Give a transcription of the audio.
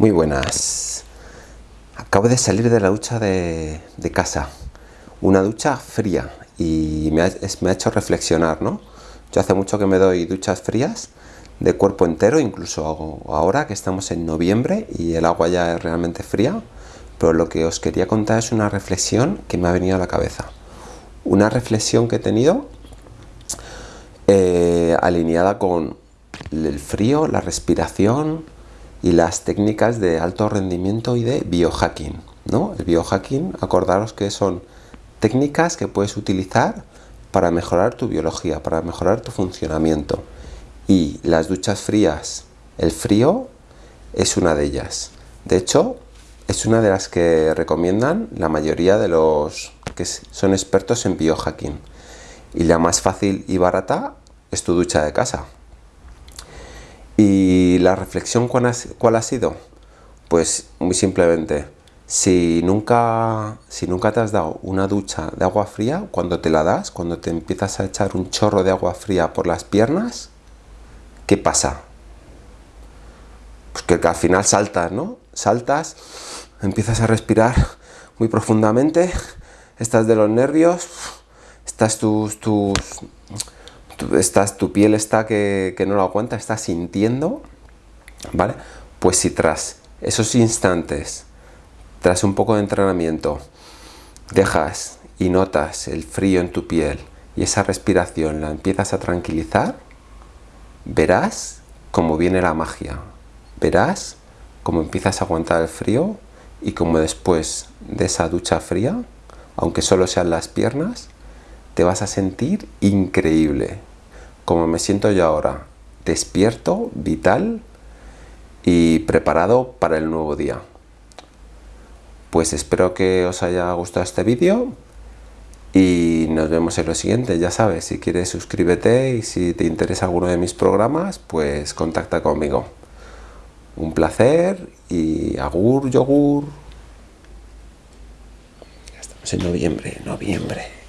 Muy buenas. Acabo de salir de la ducha de, casa. Una ducha fría y me ha, hecho reflexionar, ¿no? Yo hace mucho que me doy duchas frías de cuerpo entero, incluso ahora que estamos en noviembre y el agua ya es realmente fría. Pero lo que os quería contar es una reflexión que me ha venido a la cabeza. Una reflexión que he tenido eh, alineada con el frío, la respiración, y las técnicas de alto rendimiento y de biohacking. ¿no? El biohacking, acordaros que son técnicas que puedes utilizar para mejorar tu biología, para mejorar tu funcionamiento. Y las duchas frías, el frío es una de ellas. De hecho, es una de las que recomiendan la mayoría de los que son expertos en biohacking. Y la más fácil y barata es tu ducha de casa. Y la reflexión ¿cuál ha, sido? Pues muy simplemente, si nunca, si nunca te has dado una ducha de agua fría, cuando te la das, cuando te empiezas a echar un chorro de agua fría por las piernas, ¿qué pasa? Pues que, al final saltas, ¿no? Saltas, empiezas a respirar muy profundamente, estás de los nervios, estás tus, tus estás, tu piel está que, no lo aguanta, está sintiendo, Pues si tras esos instantes, tras un poco de entrenamiento, dejas y notas el frío en tu piel y esa respiración la empiezas a tranquilizar, verás cómo viene la magia. Verás cómo empiezas a aguantar el frío y cómo después de esa ducha fría, aunque solo sean las piernas, te vas a sentir increíble como me siento yo ahora, despierto, vital y preparado para el nuevo día. Pues espero que os haya gustado este vídeo y nos vemos en lo siguiente. Ya sabes, si quieres suscríbete y si te interesa alguno de mis programas, pues contacta conmigo. Un placer y agur, yogur. Ya estamos en noviembre, noviembre.